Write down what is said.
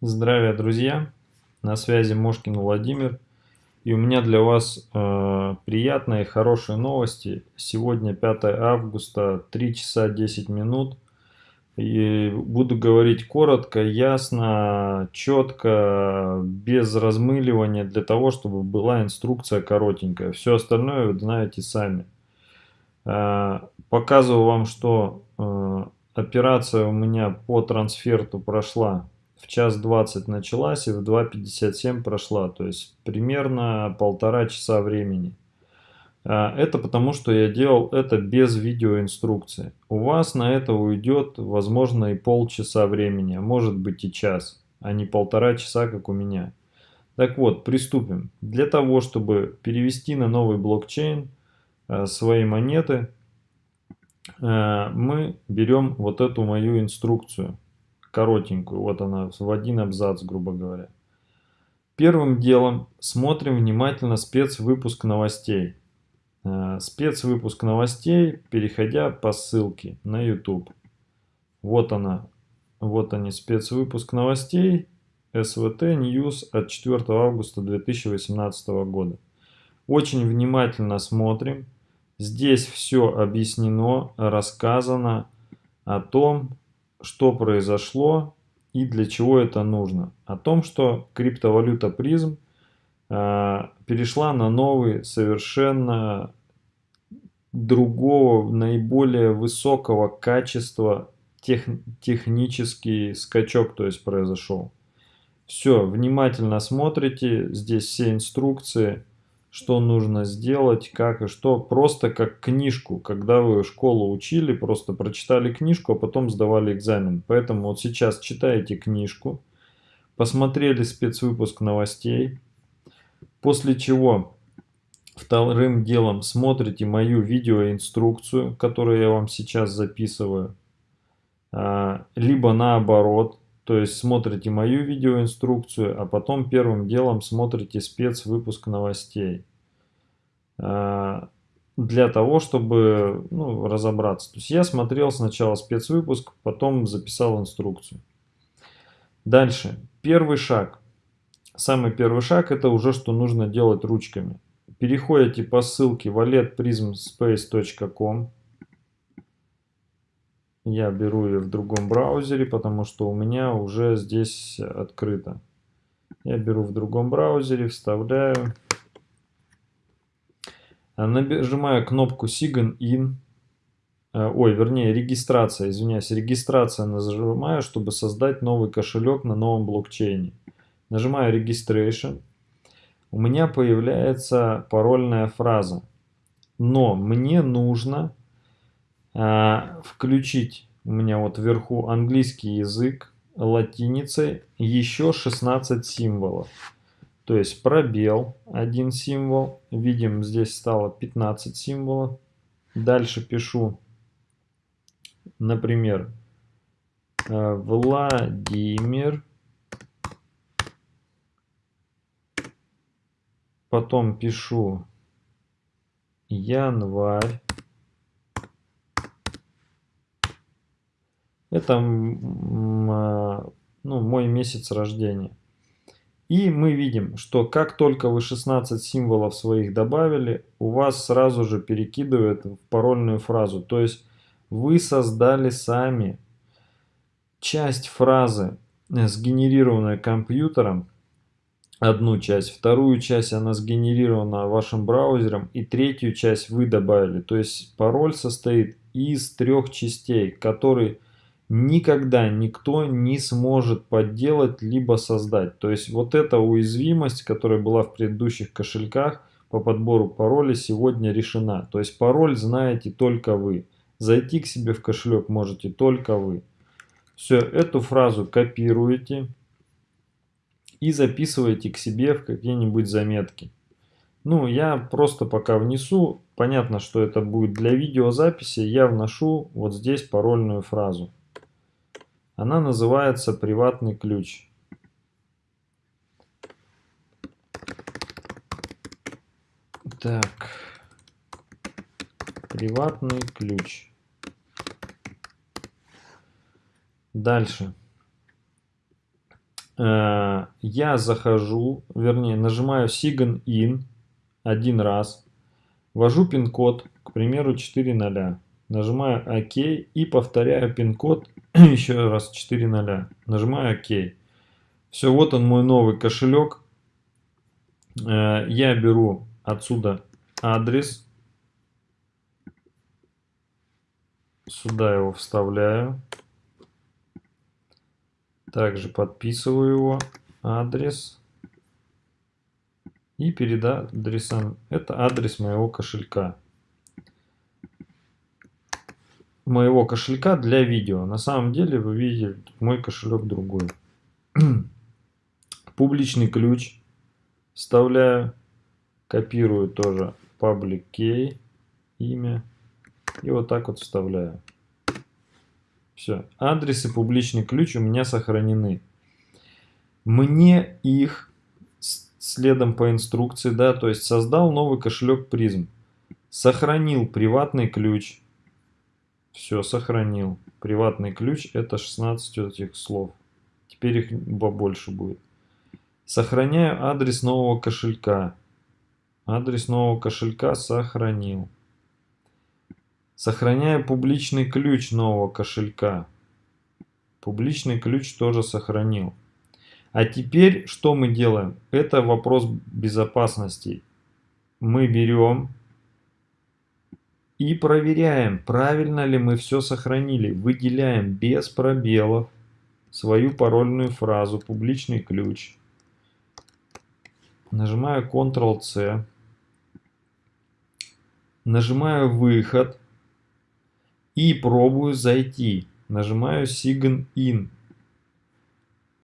Здравия, друзья! На связи Мошкин Владимир. И у меня для вас э, приятные хорошие новости. Сегодня 5 августа, 3 часа 10 минут. И буду говорить коротко, ясно, четко, без размыливания, для того, чтобы была инструкция коротенькая. Все остальное вы знаете сами. Э, показываю вам, что э, операция у меня по трансферту прошла в час 20 началась и в 2.57 прошла, то есть примерно полтора часа времени. А, это потому, что я делал это без видеоинструкции. У вас на это уйдет, возможно, и полчаса времени, а может быть и час, а не полтора часа, как у меня. Так вот, приступим. Для того, чтобы перевести на новый блокчейн а, свои монеты, а, мы берем вот эту мою инструкцию коротенькую, вот она в один абзац, грубо говоря. Первым делом смотрим внимательно спецвыпуск новостей. Э, спецвыпуск новостей, переходя по ссылке на YouTube. Вот она, вот они, спецвыпуск новостей СВТ News от 4 августа 2018 года. Очень внимательно смотрим. Здесь все объяснено, рассказано о том, что произошло и для чего это нужно. О том, что криптовалюта призм э, перешла на новый, совершенно другого, наиболее высокого качества тех, технический скачок, то есть произошел. Все, внимательно смотрите, здесь все инструкции что нужно сделать, как и что. Просто как книжку, когда вы школу учили, просто прочитали книжку, а потом сдавали экзамен. Поэтому вот сейчас читаете книжку, посмотрели спецвыпуск новостей, после чего вторым делом смотрите мою видеоинструкцию, которую я вам сейчас записываю, а, либо наоборот, то есть смотрите мою видеоинструкцию, а потом первым делом смотрите спецвыпуск новостей. А, для того, чтобы ну, разобраться. То есть я смотрел сначала спецвыпуск, потом записал инструкцию. Дальше. Первый шаг. Самый первый шаг это уже что нужно делать ручками. Переходите по ссылке walletprismspace.com я беру ее в другом браузере, потому что у меня уже здесь открыто. Я беру в другом браузере, вставляю. А, нажимаю кнопку Sign In. А, ой, вернее, регистрация, извиняюсь, регистрация нажимаю, чтобы создать новый кошелек на новом блокчейне. Нажимаю Registration. У меня появляется парольная фраза. Но мне нужно включить у меня вот вверху английский язык латиницей еще 16 символов. То есть пробел один символ. Видим, здесь стало 15 символов. Дальше пишу, например, э, Владимир. Потом пишу январь. Это а, ну, мой месяц рождения. И мы видим, что как только вы 16 символов своих добавили, у вас сразу же перекидывает в парольную фразу. То есть вы создали сами часть фразы, э, сгенерированная компьютером, одну часть, вторую часть она сгенерирована вашим браузером, и третью часть вы добавили. То есть пароль состоит из трех частей, которые никогда никто не сможет подделать либо создать. То есть вот эта уязвимость, которая была в предыдущих кошельках по подбору пароля, сегодня решена. То есть пароль знаете только вы. Зайти к себе в кошелек можете только вы. Все, эту фразу копируете и записываете к себе в какие-нибудь заметки. Ну, я просто пока внесу, понятно, что это будет для видеозаписи, я вношу вот здесь парольную фразу. Она называется приватный ключ. Так, приватный ключ. Дальше. э, я захожу, вернее, нажимаю Sign In один раз, ввожу пин-код, к примеру, 4.0, нажимаю ОК и повторяю пин-код еще раз 4.0, нажимаю ОК. Все, вот он мой новый кошелек. Э, я беру отсюда адрес, сюда его вставляю. Также подписываю его адрес. И перед адресом, это адрес моего кошелька. Моего кошелька для видео. На самом деле вы видите мой кошелек другой. Публичный ключ вставляю. Копирую тоже public key, имя. И вот так вот вставляю. Все. Адрес и публичный ключ у меня сохранены. Мне их следом по инструкции, да, то есть создал новый кошелек призм. Сохранил приватный ключ. Все, сохранил. Приватный ключ это 16 этих слов. Теперь их побольше будет. Сохраняю адрес нового кошелька. Адрес нового кошелька сохранил. Сохраняю публичный ключ нового кошелька. Публичный ключ тоже сохранил. А теперь что мы делаем? Это вопрос безопасности. Мы берем и проверяем, правильно ли мы все сохранили. Выделяем без пробелов свою парольную фразу, публичный ключ. Нажимаю Ctrl-C. Нажимаю выход и пробую зайти. Нажимаю Sign In.